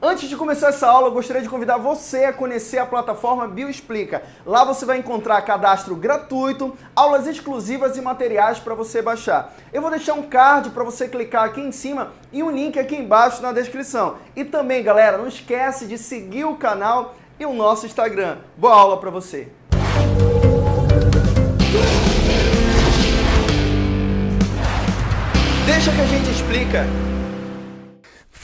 Antes de começar essa aula, eu gostaria de convidar você a conhecer a plataforma Bioexplica. Lá você vai encontrar cadastro gratuito, aulas exclusivas e materiais para você baixar. Eu vou deixar um card para você clicar aqui em cima e um link aqui embaixo na descrição. E também, galera, não esquece de seguir o canal e o nosso Instagram. Boa aula para você! Deixa que a gente explica.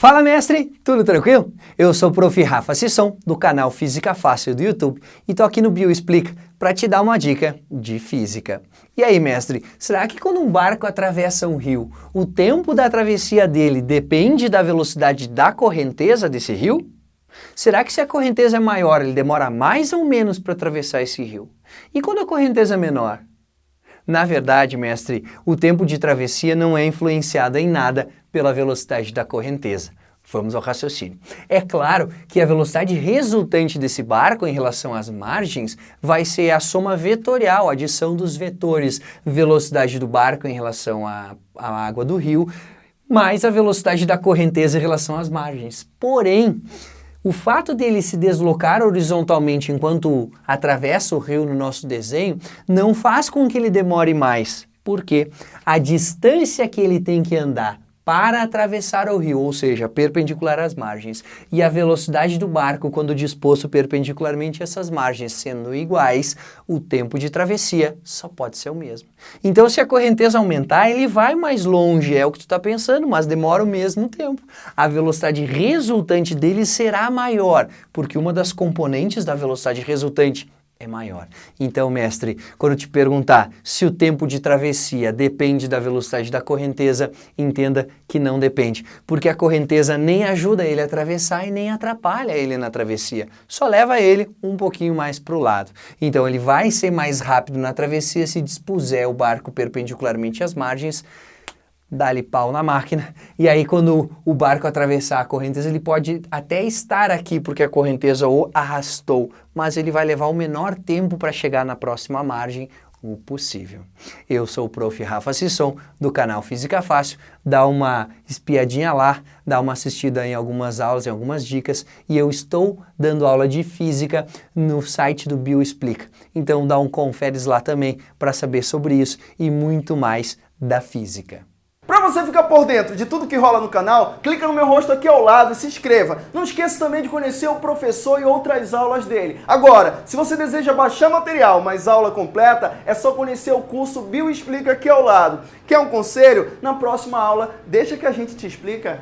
Fala mestre, tudo tranquilo? Eu sou o Prof. Rafa Sisson, do canal Física Fácil do YouTube, e tô aqui no Bio Explica para te dar uma dica de física. E aí mestre, será que quando um barco atravessa um rio, o tempo da travessia dele depende da velocidade da correnteza desse rio? Será que se a correnteza é maior, ele demora mais ou menos para atravessar esse rio? E quando a correnteza é menor? Na verdade, mestre, o tempo de travessia não é influenciado em nada pela velocidade da correnteza. Vamos ao raciocínio. É claro que a velocidade resultante desse barco em relação às margens vai ser a soma vetorial, a adição dos vetores, velocidade do barco em relação à, à água do rio, mais a velocidade da correnteza em relação às margens. Porém, o fato dele se deslocar horizontalmente enquanto atravessa o rio no nosso desenho não faz com que ele demore mais, porque a distância que ele tem que andar para atravessar o rio, ou seja, perpendicular às margens, e a velocidade do barco quando disposto perpendicularmente a essas margens sendo iguais, o tempo de travessia só pode ser o mesmo. Então se a correnteza aumentar, ele vai mais longe, é o que tu está pensando, mas demora o mesmo tempo. A velocidade resultante dele será maior, porque uma das componentes da velocidade resultante é maior. Então, mestre, quando te perguntar se o tempo de travessia depende da velocidade da correnteza, entenda que não depende, porque a correnteza nem ajuda ele a atravessar e nem atrapalha ele na travessia, só leva ele um pouquinho mais para o lado. Então, ele vai ser mais rápido na travessia se dispuser o barco perpendicularmente às margens, dá-lhe pau na máquina, e aí quando o barco atravessar a correnteza, ele pode até estar aqui porque a correnteza o arrastou, mas ele vai levar o menor tempo para chegar na próxima margem o possível. Eu sou o Prof. Rafa Sisson, do canal Física Fácil, dá uma espiadinha lá, dá uma assistida em algumas aulas, em algumas dicas, e eu estou dando aula de Física no site do Bioexplica. Então dá um conferes lá também para saber sobre isso e muito mais da Física. Você ficar por dentro de tudo que rola no canal, clica no meu rosto aqui ao lado e se inscreva. Não esqueça também de conhecer o professor e outras aulas dele. Agora, se você deseja baixar material, mas aula completa, é só conhecer o curso Bio Explica aqui ao lado. Quer um conselho? Na próxima aula, deixa que a gente te explica.